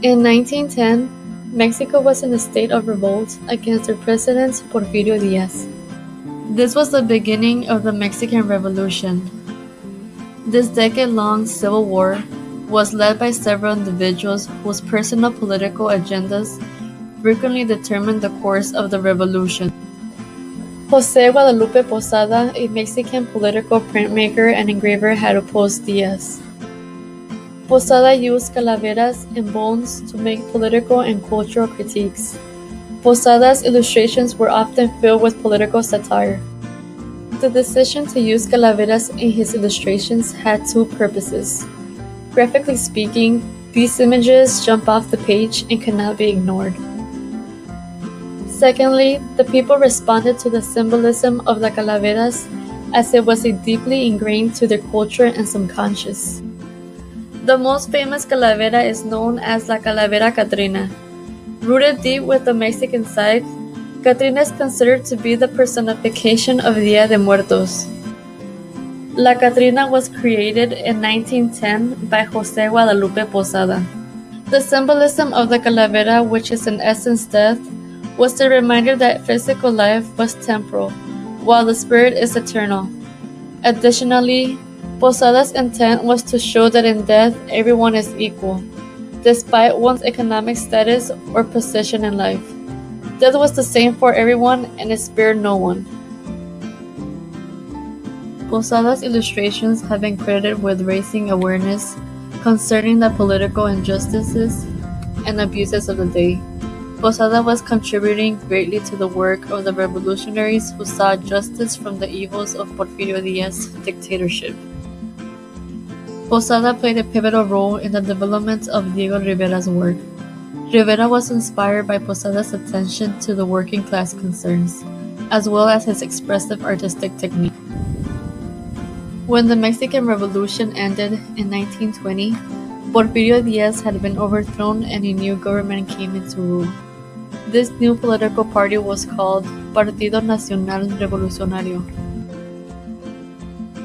In 1910, Mexico was in a state of revolt against their president Porfirio Diaz. This was the beginning of the Mexican Revolution. This decade-long civil war was led by several individuals whose personal political agendas frequently determined the course of the revolution. Jose Guadalupe Posada, a Mexican political printmaker and engraver, had opposed Diaz. Posada used calaveras and bones to make political and cultural critiques. Posada's illustrations were often filled with political satire. The decision to use calaveras in his illustrations had two purposes. Graphically speaking, these images jump off the page and cannot be ignored. Secondly, the people responded to the symbolism of the calaveras as it was deeply ingrained to their culture and subconscious. The most famous calavera is known as La Calavera Catrina. Rooted deep with the Mexican side, Catrina is considered to be the personification of Dia de Muertos. La Catrina was created in 1910 by Jose Guadalupe Posada. The symbolism of the calavera, which is in essence death, was the reminder that physical life was temporal, while the spirit is eternal. Additionally, Posada's intent was to show that in death everyone is equal, despite one's economic status or position in life. Death was the same for everyone and it spared no one. Posada's illustrations have been credited with raising awareness concerning the political injustices and abuses of the day. Posada was contributing greatly to the work of the revolutionaries who saw justice from the evils of Porfirio Diaz's dictatorship. Posada played a pivotal role in the development of Diego Rivera's work. Rivera was inspired by Posada's attention to the working class concerns, as well as his expressive artistic technique. When the Mexican Revolution ended in 1920, Porfirio Diaz had been overthrown and a new government came into rule. This new political party was called Partido Nacional Revolucionario.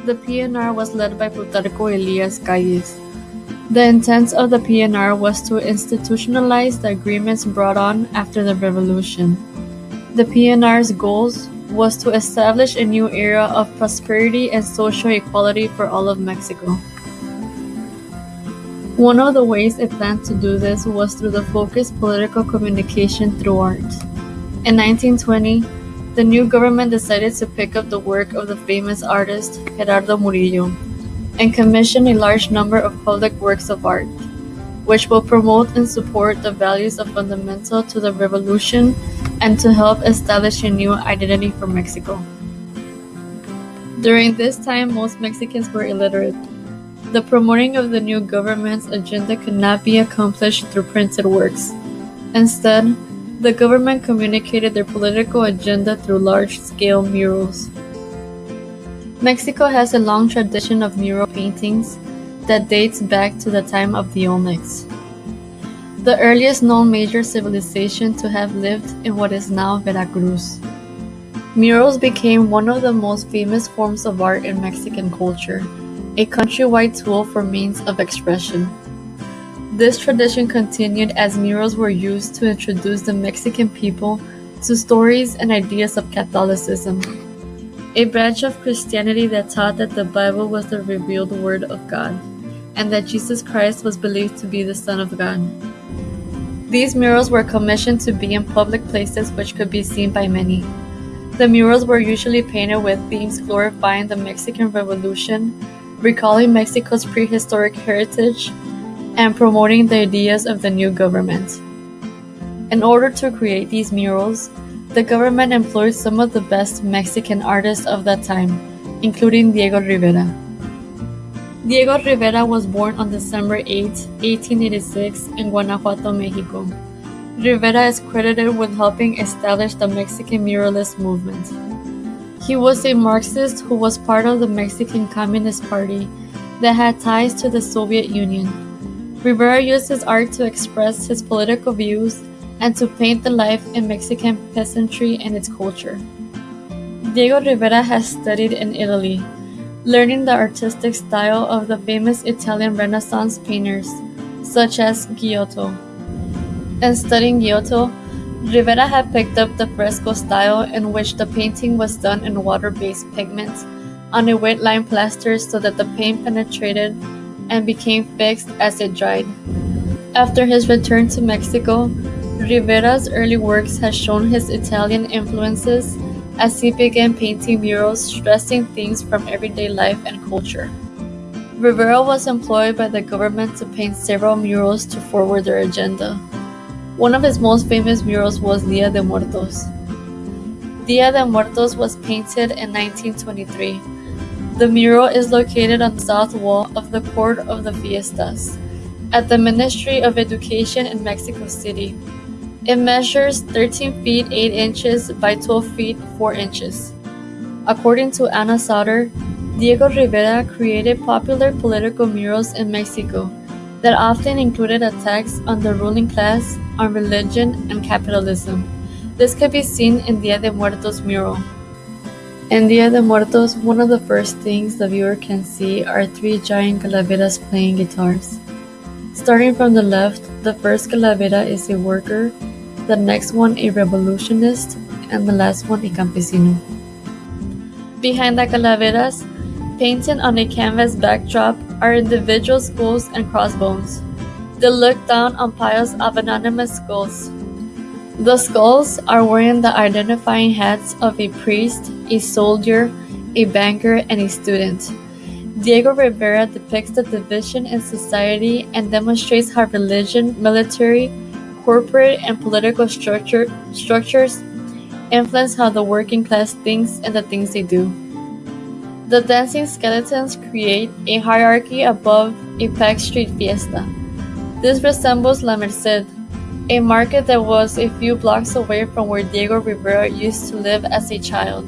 The PNR was led by Plutarco Elias Calles. The intent of the PNR was to institutionalize the agreements brought on after the revolution. The PNR's goals was to establish a new era of prosperity and social equality for all of Mexico. One of the ways it planned to do this was through the focused political communication through art. In 1920, the new government decided to pick up the work of the famous artist Gerardo Murillo and commission a large number of public works of art, which will promote and support the values of fundamental to the revolution and to help establish a new identity for Mexico. During this time, most Mexicans were illiterate. The promoting of the new government's agenda could not be accomplished through printed works. Instead, the government communicated their political agenda through large-scale murals. Mexico has a long tradition of mural paintings that dates back to the time of the Olmecs, the earliest known major civilization to have lived in what is now Veracruz. Murals became one of the most famous forms of art in Mexican culture, a countrywide tool for means of expression. This tradition continued as murals were used to introduce the Mexican people to stories and ideas of Catholicism, a branch of Christianity that taught that the Bible was the revealed Word of God, and that Jesus Christ was believed to be the Son of God. These murals were commissioned to be in public places which could be seen by many. The murals were usually painted with themes glorifying the Mexican Revolution, recalling Mexico's prehistoric heritage, and promoting the ideas of the new government. In order to create these murals, the government employed some of the best Mexican artists of that time, including Diego Rivera. Diego Rivera was born on December 8, 1886, in Guanajuato, Mexico. Rivera is credited with helping establish the Mexican muralist movement. He was a Marxist who was part of the Mexican Communist Party that had ties to the Soviet Union. Rivera used his art to express his political views and to paint the life in Mexican peasantry and its culture. Diego Rivera has studied in Italy, learning the artistic style of the famous Italian Renaissance painters, such as Giotto. and studying Giotto, Rivera had picked up the fresco style in which the painting was done in water-based pigments on a wet lime plaster so that the paint penetrated and became fixed as it dried. After his return to Mexico, Rivera's early works had shown his Italian influences as he began painting murals stressing themes from everyday life and culture. Rivera was employed by the government to paint several murals to forward their agenda. One of his most famous murals was Dia de Muertos. Dia de Muertos was painted in 1923. The mural is located on the south wall of the Court of the Fiestas at the Ministry of Education in Mexico City. It measures 13 feet 8 inches by 12 feet 4 inches. According to Ana Sauter, Diego Rivera created popular political murals in Mexico that often included attacks on the ruling class, on religion, and capitalism. This can be seen in Dia de Muertos mural. In Dia de Muertos, one of the first things the viewer can see are three giant calaveras playing guitars. Starting from the left, the first calavera is a worker, the next one a revolutionist, and the last one a campesino. Behind the calaveras, Painted on a canvas backdrop are individual skulls and crossbones. They look down on piles of anonymous skulls. The skulls are wearing the identifying hats of a priest, a soldier, a banker, and a student. Diego Rivera depicts the division in society and demonstrates how religion, military, corporate, and political structure, structures influence how the working class thinks and the things they do. The dancing skeletons create a hierarchy above a packed street fiesta. This resembles La Merced, a market that was a few blocks away from where Diego Rivera used to live as a child.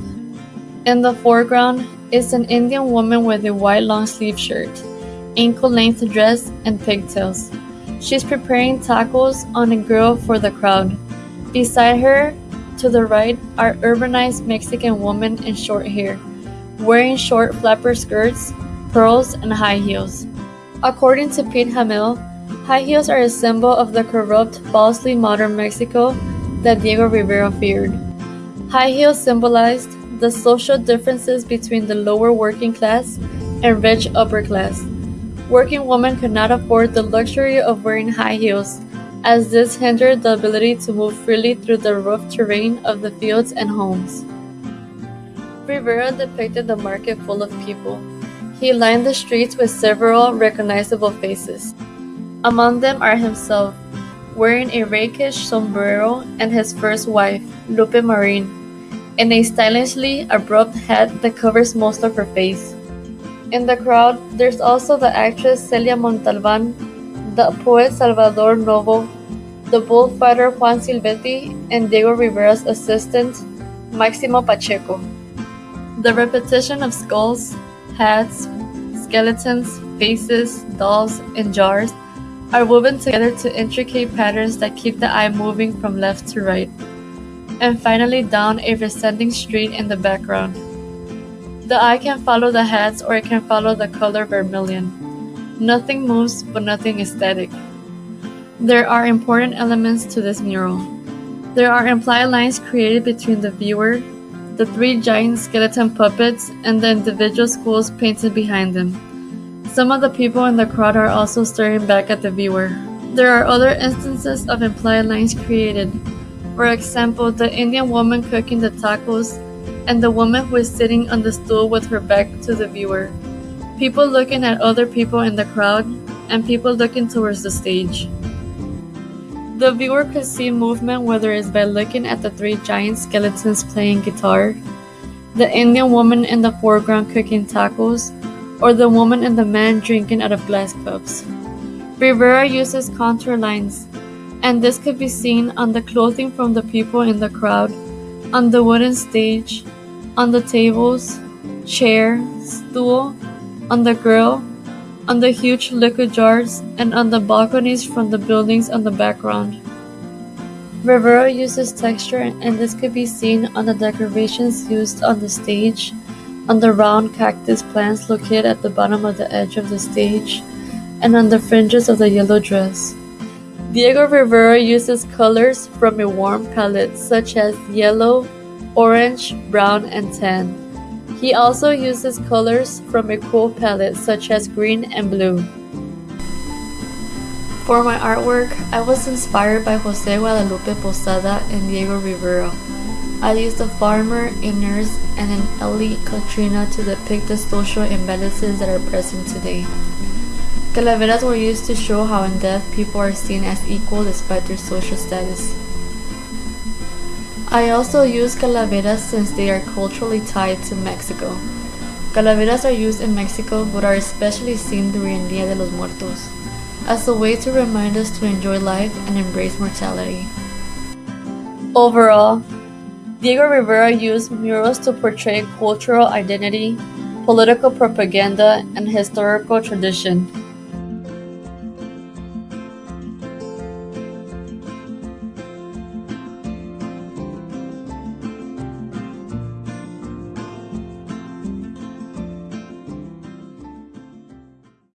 In the foreground is an Indian woman with a white long sleeve shirt, ankle length dress, and pigtails. She's preparing tacos on a grill for the crowd. Beside her, to the right, are urbanized Mexican women in short hair wearing short flapper skirts, pearls, and high heels. According to Pete Hamill, high heels are a symbol of the corrupt, falsely modern Mexico that Diego Rivera feared. High heels symbolized the social differences between the lower working class and rich upper class. Working women could not afford the luxury of wearing high heels, as this hindered the ability to move freely through the rough terrain of the fields and homes. Rivera depicted the market full of people. He lined the streets with several recognizable faces. Among them are himself, wearing a rakish sombrero, and his first wife, Lupe Marin, in a stylishly abrupt hat that covers most of her face. In the crowd, there's also the actress Celia Montalban, the poet Salvador Novo, the bullfighter Juan Silvetti, and Diego Rivera's assistant, Maximo Pacheco. The repetition of skulls, hats, skeletons, faces, dolls, and jars are woven together to intricate patterns that keep the eye moving from left to right, and finally down a descending street in the background. The eye can follow the hats or it can follow the color vermilion. Nothing moves, but nothing is static. There are important elements to this mural. There are implied lines created between the viewer, the three giant skeleton puppets, and the individual skulls painted behind them. Some of the people in the crowd are also staring back at the viewer. There are other instances of implied lines created. For example, the Indian woman cooking the tacos and the woman who is sitting on the stool with her back to the viewer. People looking at other people in the crowd and people looking towards the stage. The viewer could see movement whether it's by looking at the three giant skeletons playing guitar, the Indian woman in the foreground cooking tacos, or the woman and the man drinking out of glass cups. Rivera uses contour lines, and this could be seen on the clothing from the people in the crowd, on the wooden stage, on the tables, chair, stool, on the grill, on the huge liquor jars, and on the balconies from the buildings on the background. Rivera uses texture and this could be seen on the decorations used on the stage, on the round cactus plants located at the bottom of the edge of the stage, and on the fringes of the yellow dress. Diego Rivera uses colors from a warm palette such as yellow, orange, brown, and tan. He also uses colors from a cool palette such as green and blue. For my artwork, I was inspired by Jose Guadalupe Posada and Diego Rivera. I used a farmer, a nurse, and an elite Catrina to depict the social imbalances that are present today. Calaveras were used to show how in death people are seen as equal despite their social status. I also use calaveras since they are culturally tied to Mexico. Calaveras are used in Mexico but are especially seen during Dia de los Muertos as a way to remind us to enjoy life and embrace mortality. Overall, Diego Rivera used murals to portray cultural identity, political propaganda, and historical tradition.